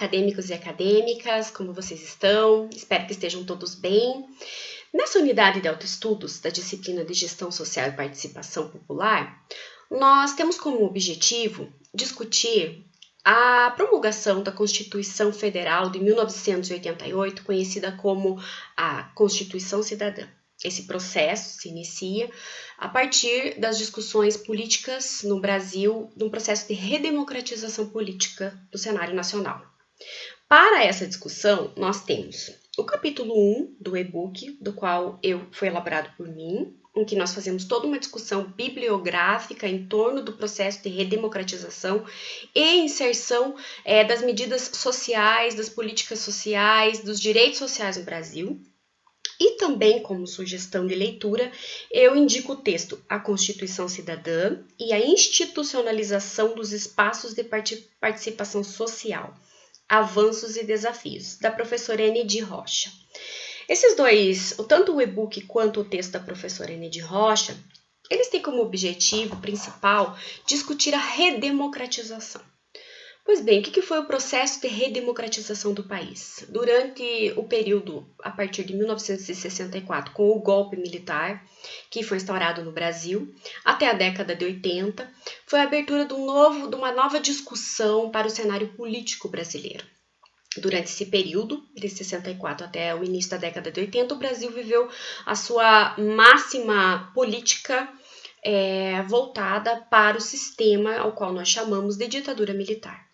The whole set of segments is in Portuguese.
acadêmicos e acadêmicas, como vocês estão? Espero que estejam todos bem. Nessa unidade de autoestudos da disciplina de Gestão Social e Participação Popular, nós temos como objetivo discutir a promulgação da Constituição Federal de 1988, conhecida como a Constituição Cidadã. Esse processo se inicia a partir das discussões políticas no Brasil, num processo de redemocratização política do cenário nacional. Para essa discussão, nós temos o capítulo 1 do e-book, do qual eu foi elaborado por mim, em que nós fazemos toda uma discussão bibliográfica em torno do processo de redemocratização e inserção é, das medidas sociais, das políticas sociais, dos direitos sociais no Brasil. E também, como sugestão de leitura, eu indico o texto A Constituição Cidadã e a Institucionalização dos Espaços de Participação Social, Avanços e Desafios, da professora Enedi Rocha. Esses dois, tanto o e-book quanto o texto da professora Enedi Rocha, eles têm como objetivo principal discutir a redemocratização. Pois bem, o que foi o processo de redemocratização do país? Durante o período a partir de 1964, com o golpe militar que foi instaurado no Brasil, até a década de 80, foi a abertura de, um novo, de uma nova discussão para o cenário político brasileiro. Durante esse período, de 64 até o início da década de 80, o Brasil viveu a sua máxima política é, voltada para o sistema ao qual nós chamamos de ditadura militar.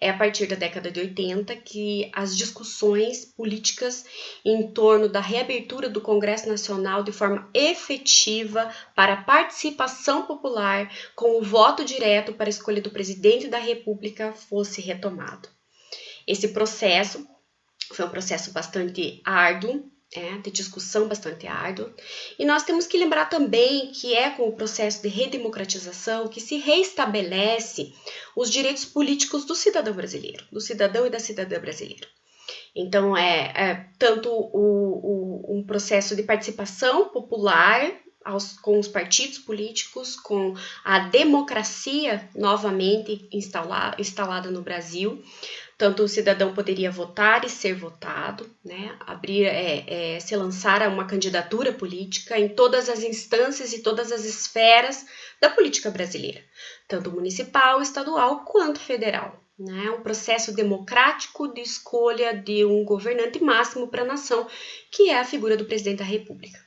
É a partir da década de 80 que as discussões políticas em torno da reabertura do Congresso Nacional de forma efetiva para a participação popular com o voto direto para a escolha do presidente da República fosse retomado. Esse processo foi um processo bastante árduo, é, de discussão bastante árduo. E nós temos que lembrar também que é com o processo de redemocratização que se reestabelece os direitos políticos do cidadão brasileiro, do cidadão e da cidadã brasileira. Então, é, é tanto o, o, um processo de participação popular aos, com os partidos políticos, com a democracia novamente instalada no Brasil, tanto o cidadão poderia votar e ser votado, né? abrir, é, é, se lançar a uma candidatura política em todas as instâncias e todas as esferas da política brasileira, tanto municipal, estadual quanto federal. Né? Um processo democrático de escolha de um governante máximo para a nação, que é a figura do presidente da República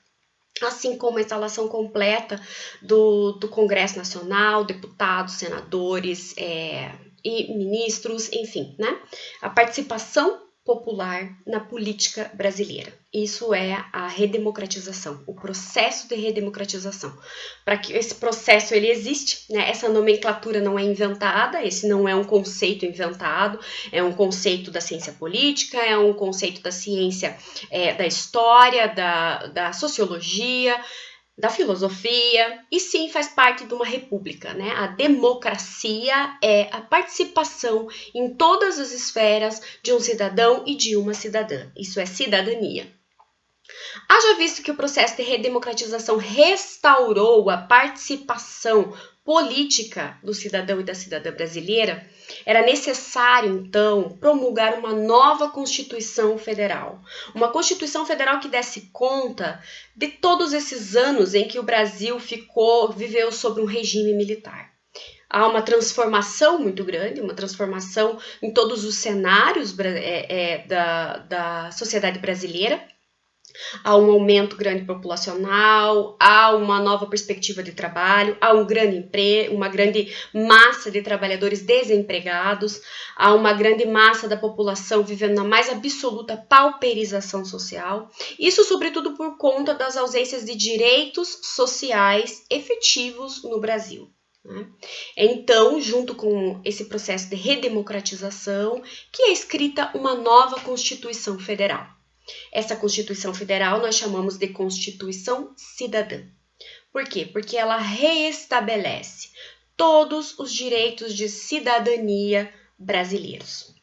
assim como a instalação completa do, do Congresso Nacional, deputados, senadores, é, e ministros, enfim, né? A participação popular na política brasileira. Isso é a redemocratização, o processo de redemocratização. Para que esse processo ele existe, né? Essa nomenclatura não é inventada, esse não é um conceito inventado, é um conceito da ciência política, é um conceito da ciência é, da história, da, da sociologia, da filosofia e sim faz parte de uma república, né? A democracia é a participação em todas as esferas de um cidadão e de uma cidadã. Isso é cidadania. Haja visto que o processo de redemocratização restaurou a participação política do cidadão e da cidadã brasileira, era necessário, então, promulgar uma nova Constituição Federal. Uma Constituição Federal que desse conta de todos esses anos em que o Brasil ficou, viveu sob um regime militar. Há uma transformação muito grande, uma transformação em todos os cenários é, é, da, da sociedade brasileira há um aumento grande populacional, há uma nova perspectiva de trabalho, há um grande emprego, uma grande massa de trabalhadores desempregados, há uma grande massa da população vivendo na mais absoluta pauperização social. Isso, sobretudo, por conta das ausências de direitos sociais efetivos no Brasil. Né? Então, junto com esse processo de redemocratização, que é escrita uma nova Constituição Federal. Essa Constituição Federal nós chamamos de Constituição Cidadã. Por quê? Porque ela reestabelece todos os direitos de cidadania brasileiros.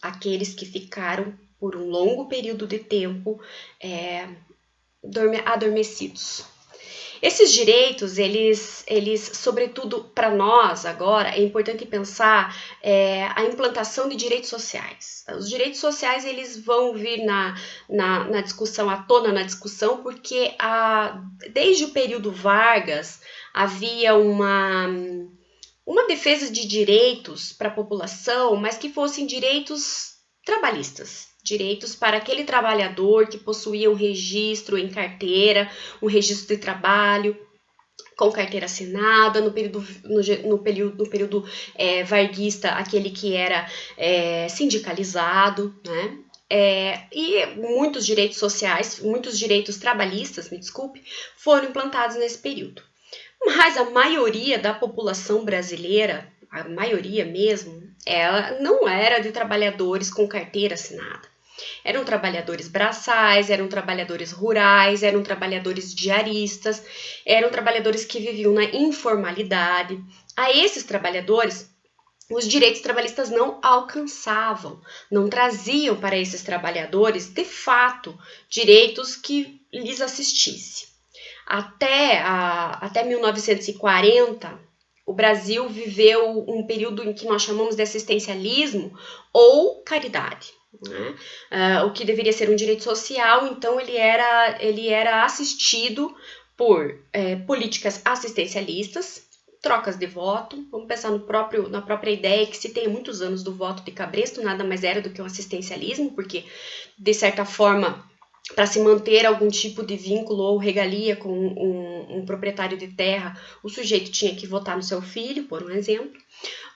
Aqueles que ficaram por um longo período de tempo é, adormecidos. Esses direitos, eles, eles sobretudo para nós agora, é importante pensar é, a implantação de direitos sociais. Os direitos sociais eles vão vir na, na, na discussão, à tona na discussão, porque a, desde o período Vargas havia uma, uma defesa de direitos para a população, mas que fossem direitos trabalhistas, direitos para aquele trabalhador que possuía um registro em carteira, um registro de trabalho com carteira assinada, no período, no, no período, no período é, varguista, aquele que era é, sindicalizado, né? É, e muitos direitos sociais, muitos direitos trabalhistas, me desculpe, foram implantados nesse período. Mas a maioria da população brasileira, a maioria mesmo, ela não era de trabalhadores com carteira assinada. Eram trabalhadores braçais, eram trabalhadores rurais, eram trabalhadores diaristas, eram trabalhadores que viviam na informalidade. A esses trabalhadores, os direitos trabalhistas não alcançavam, não traziam para esses trabalhadores, de fato, direitos que lhes assistisse. Até, a, até 1940, o Brasil viveu um período em que nós chamamos de assistencialismo ou caridade. Né? Uh, o que deveria ser um direito social, então ele era, ele era assistido por é, políticas assistencialistas, trocas de voto. Vamos pensar no próprio, na própria ideia que se tem muitos anos do voto de Cabresto, nada mais era do que um assistencialismo, porque de certa forma para se manter algum tipo de vínculo ou regalia com um, um, proprietário de terra, o sujeito tinha que votar no seu filho, por um exemplo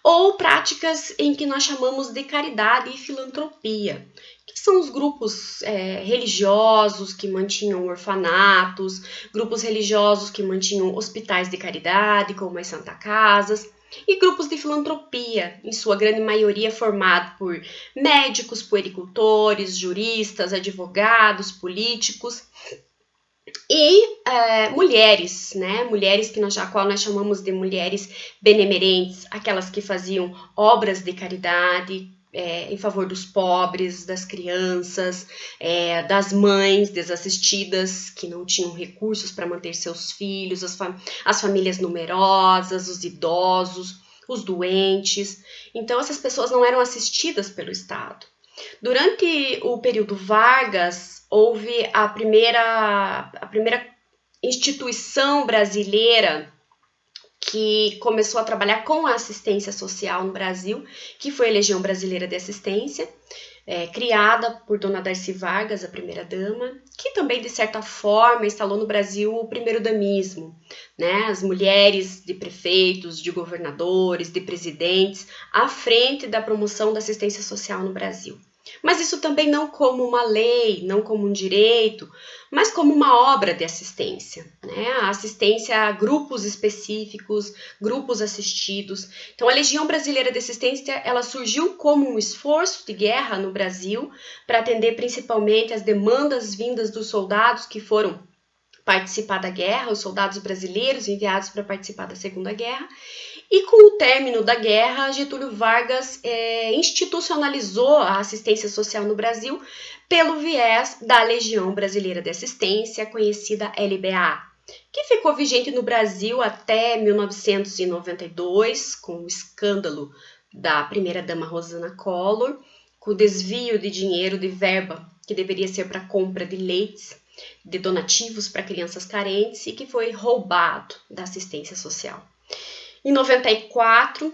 ou práticas em que nós chamamos de caridade e filantropia, que são os grupos é, religiosos que mantinham orfanatos, grupos religiosos que mantinham hospitais de caridade, como as Santa Casas, e grupos de filantropia, em sua grande maioria formado por médicos, puericultores, juristas, advogados, políticos e é, mulheres, né? Mulheres que nós, a qual nós chamamos de mulheres benemerentes, aquelas que faziam obras de caridade é, em favor dos pobres, das crianças, é, das mães desassistidas que não tinham recursos para manter seus filhos, as, fam as famílias numerosas, os idosos, os doentes. Então, essas pessoas não eram assistidas pelo Estado. Durante o período Vargas, houve a primeira, a primeira instituição brasileira que começou a trabalhar com a assistência social no Brasil, que foi a Legião Brasileira de Assistência, é, criada por Dona Darcy Vargas, a primeira-dama, que também, de certa forma, instalou no Brasil o primeiro-damismo, né? as mulheres de prefeitos, de governadores, de presidentes, à frente da promoção da assistência social no Brasil. Mas isso também não como uma lei, não como um direito, mas como uma obra de assistência, né? A assistência a grupos específicos, grupos assistidos. Então, a Legião Brasileira de Assistência, ela surgiu como um esforço de guerra no Brasil para atender principalmente as demandas vindas dos soldados que foram participar da guerra, os soldados brasileiros enviados para participar da Segunda Guerra, e com o término da guerra, Getúlio Vargas é, institucionalizou a assistência social no Brasil pelo viés da Legião Brasileira de Assistência, conhecida LBA, que ficou vigente no Brasil até 1992, com o escândalo da primeira-dama Rosana Collor, com o desvio de dinheiro de verba que deveria ser para compra de leites, de donativos para crianças carentes e que foi roubado da assistência social. Em 94,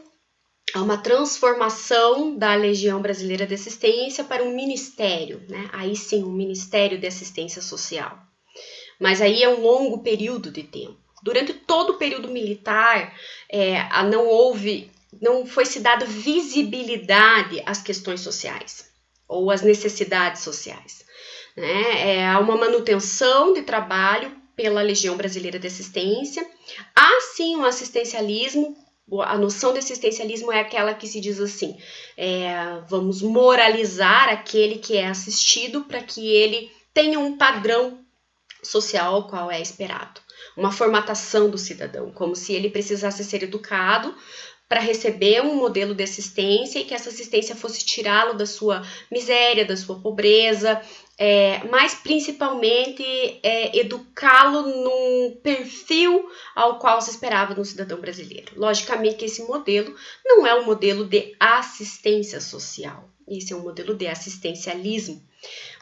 há uma transformação da Legião Brasileira de Assistência para um ministério, né? Aí sim, um Ministério de Assistência Social. Mas aí é um longo período de tempo. Durante todo o período militar, é, não houve, não foi se dada visibilidade às questões sociais ou às necessidades sociais. Né? É, há uma manutenção de trabalho pela Legião Brasileira de Assistência. Há sim um assistencialismo, a noção de assistencialismo é aquela que se diz assim: é, vamos moralizar aquele que é assistido para que ele tenha um padrão social qual é esperado. Uma formatação do cidadão, como se ele precisasse ser educado para receber um modelo de assistência e que essa assistência fosse tirá-lo da sua miséria, da sua pobreza, é, mas principalmente é, educá-lo num perfil ao qual se esperava no cidadão brasileiro. Logicamente que esse modelo não é um modelo de assistência social, esse é um modelo de assistencialismo.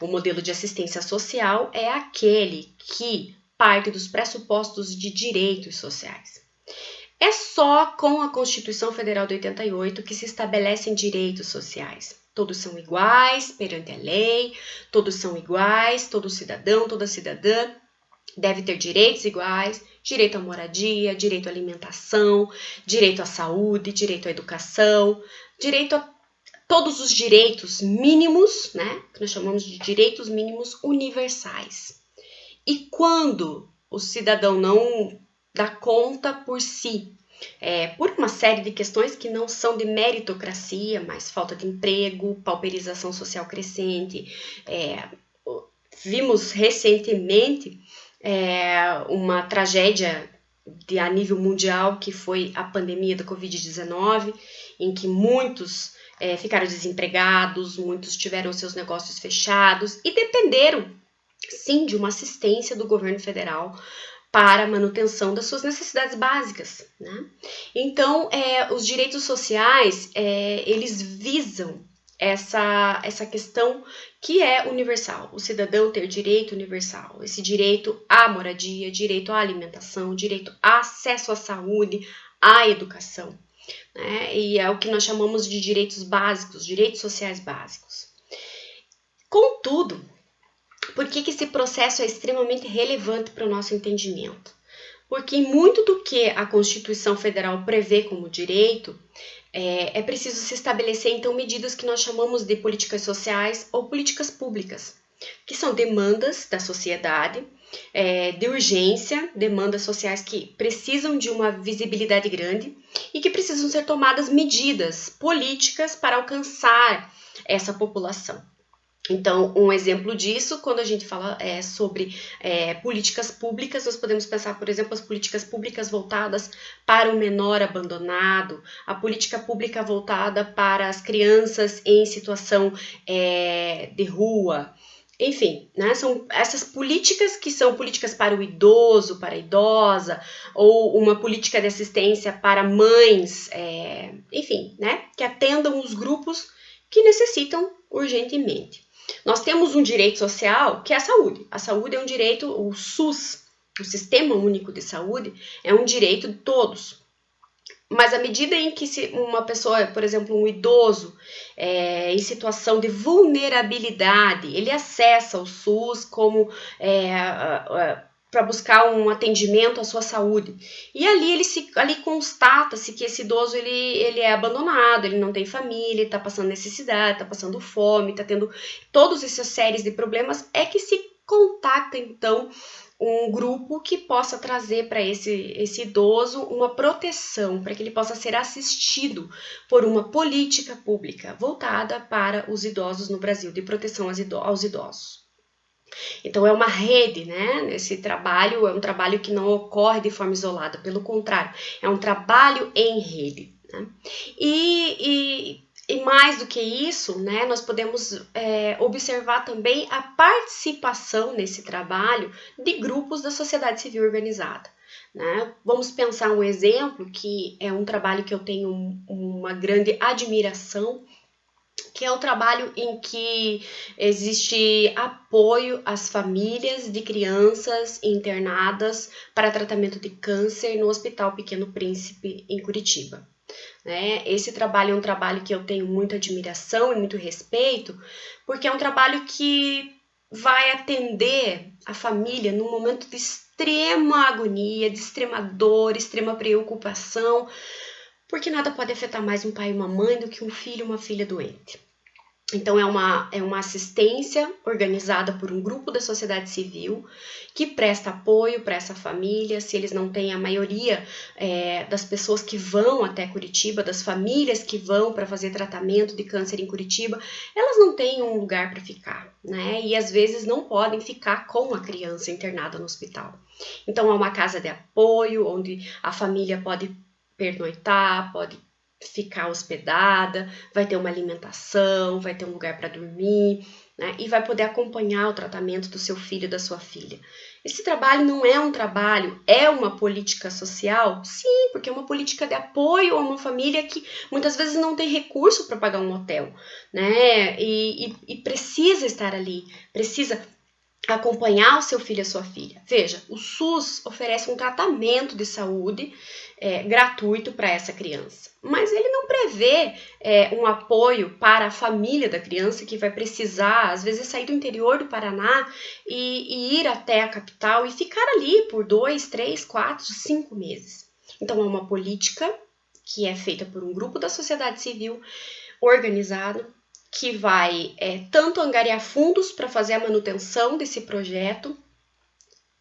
O modelo de assistência social é aquele que parte dos pressupostos de direitos sociais. É só com a Constituição Federal de 88 que se estabelecem direitos sociais. Todos são iguais perante a lei, todos são iguais, todo cidadão, toda cidadã deve ter direitos iguais, direito à moradia, direito à alimentação, direito à saúde, direito à educação, direito a todos os direitos mínimos, né, que nós chamamos de direitos mínimos universais. E quando o cidadão não dá conta por si é, por uma série de questões que não são de meritocracia, mas falta de emprego, pauperização social crescente. É, vimos recentemente é, uma tragédia de, a nível mundial que foi a pandemia da Covid-19, em que muitos é, ficaram desempregados, muitos tiveram seus negócios fechados e dependeram, sim, de uma assistência do governo federal para a manutenção das suas necessidades básicas. Né? Então, é, os direitos sociais, é, eles visam essa, essa questão que é universal, o cidadão ter direito universal, esse direito à moradia, direito à alimentação, direito a acesso à saúde, à educação, né? e é o que nós chamamos de direitos básicos, direitos sociais básicos. Contudo, por que, que esse processo é extremamente relevante para o nosso entendimento? Porque muito do que a Constituição Federal prevê como direito é, é preciso se estabelecer então medidas que nós chamamos de políticas sociais ou políticas públicas, que são demandas da sociedade, é, de urgência, demandas sociais que precisam de uma visibilidade grande e que precisam ser tomadas medidas políticas para alcançar essa população. Então, um exemplo disso, quando a gente fala é, sobre é, políticas públicas, nós podemos pensar, por exemplo, as políticas públicas voltadas para o menor abandonado, a política pública voltada para as crianças em situação é, de rua, enfim, né, são essas políticas que são políticas para o idoso, para a idosa, ou uma política de assistência para mães, é, enfim, né, que atendam os grupos que necessitam urgentemente. Nós temos um direito social que é a saúde. A saúde é um direito, o SUS, o Sistema Único de Saúde, é um direito de todos. Mas à medida em que uma pessoa, por exemplo, um idoso, é, em situação de vulnerabilidade, ele acessa o SUS como é, para buscar um atendimento à sua saúde. E ali ele se ali constata-se que esse idoso ele, ele é abandonado, ele não tem família, está passando necessidade, está passando fome, está tendo todas essas séries de problemas, é que se contacta então um grupo que possa trazer para esse, esse idoso uma proteção, para que ele possa ser assistido por uma política pública voltada para os idosos no Brasil, de proteção aos idosos. Então é uma rede, né? Esse trabalho é um trabalho que não ocorre de forma isolada, pelo contrário, é um trabalho em rede. Né? E, e, e, mais do que isso, né, nós podemos é, observar também a participação nesse trabalho de grupos da sociedade civil organizada. Né? Vamos pensar um exemplo que é um trabalho que eu tenho uma grande admiração que é o trabalho em que existe apoio às famílias de crianças internadas para tratamento de câncer no Hospital Pequeno Príncipe, em Curitiba. Né? Esse trabalho é um trabalho que eu tenho muita admiração e muito respeito, porque é um trabalho que vai atender a família num momento de extrema agonia, de extrema dor, extrema preocupação, porque nada pode afetar mais um pai e uma mãe do que um filho e uma filha doente. Então, é uma, é uma assistência organizada por um grupo da sociedade civil que presta apoio para essa família. Se eles não têm a maioria é, das pessoas que vão até Curitiba, das famílias que vão para fazer tratamento de câncer em Curitiba, elas não têm um lugar para ficar, né? E às vezes não podem ficar com a criança internada no hospital. Então, há uma casa de apoio onde a família pode pernoitar, pode ficar hospedada, vai ter uma alimentação, vai ter um lugar para dormir, né? E vai poder acompanhar o tratamento do seu filho, da sua filha. Esse trabalho não é um trabalho, é uma política social? Sim, porque é uma política de apoio a uma família que muitas vezes não tem recurso para pagar um hotel, né? E, e, e precisa estar ali, precisa acompanhar o seu filho e a sua filha. Veja, o SUS oferece um tratamento de saúde é, gratuito para essa criança, mas ele não prevê é, um apoio para a família da criança que vai precisar, às vezes, sair do interior do Paraná e, e ir até a capital e ficar ali por dois, três, quatro, cinco meses. Então, é uma política que é feita por um grupo da sociedade civil organizado que vai é, tanto angariar fundos para fazer a manutenção desse projeto,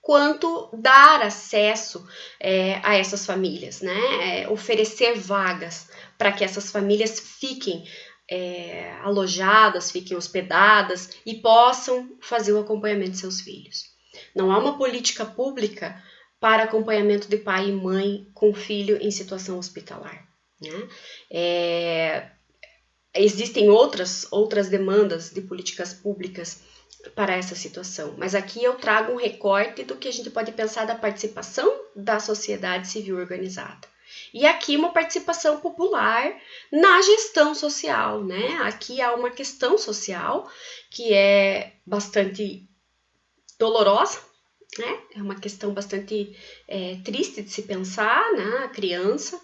quanto dar acesso é, a essas famílias, né? É, oferecer vagas para que essas famílias fiquem é, alojadas, fiquem hospedadas e possam fazer o acompanhamento de seus filhos. Não há uma política pública para acompanhamento de pai e mãe com filho em situação hospitalar. Né? Existem outras, outras demandas de políticas públicas para essa situação, mas aqui eu trago um recorte do que a gente pode pensar da participação da sociedade civil organizada. E aqui uma participação popular na gestão social, né? Aqui há uma questão social que é bastante dolorosa, né? É uma questão bastante é, triste de se pensar, né? A criança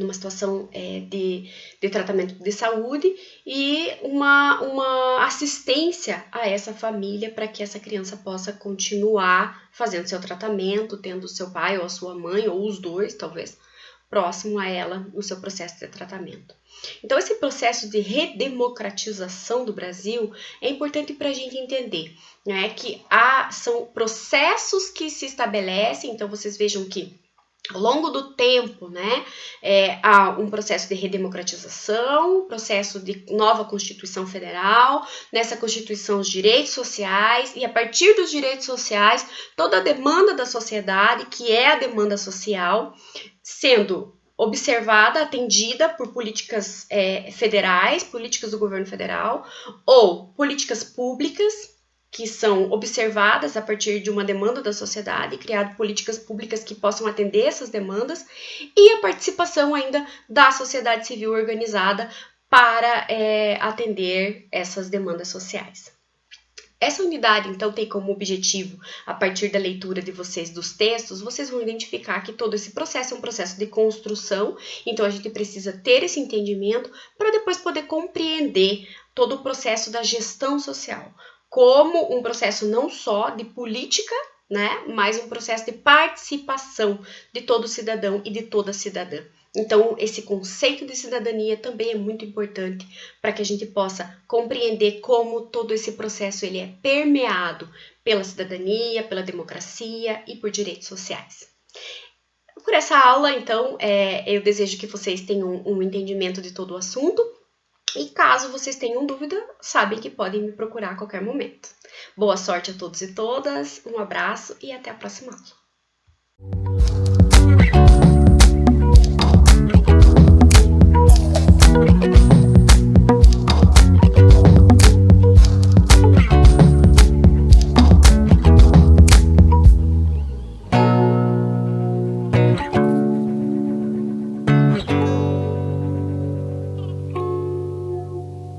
numa situação é, de, de tratamento de saúde e uma, uma assistência a essa família para que essa criança possa continuar fazendo seu tratamento, tendo seu pai ou a sua mãe, ou os dois, talvez, próximo a ela no seu processo de tratamento. Então, esse processo de redemocratização do Brasil é importante para a gente entender né, que há, são processos que se estabelecem, então vocês vejam que ao longo do tempo, né, é, há um processo de redemocratização, processo de nova Constituição Federal, nessa Constituição os direitos sociais, e a partir dos direitos sociais, toda a demanda da sociedade, que é a demanda social, sendo observada, atendida por políticas é, federais, políticas do governo federal, ou políticas públicas, que são observadas a partir de uma demanda da sociedade, criar políticas públicas que possam atender essas demandas, e a participação ainda da sociedade civil organizada para é, atender essas demandas sociais. Essa unidade, então, tem como objetivo, a partir da leitura de vocês dos textos, vocês vão identificar que todo esse processo é um processo de construção, então a gente precisa ter esse entendimento para depois poder compreender todo o processo da gestão social como um processo não só de política, né, mas um processo de participação de todo cidadão e de toda cidadã. Então, esse conceito de cidadania também é muito importante para que a gente possa compreender como todo esse processo ele é permeado pela cidadania, pela democracia e por direitos sociais. Por essa aula, então, é, eu desejo que vocês tenham um entendimento de todo o assunto e caso vocês tenham dúvida, sabem que podem me procurar a qualquer momento. Boa sorte a todos e todas, um abraço e até a próxima aula.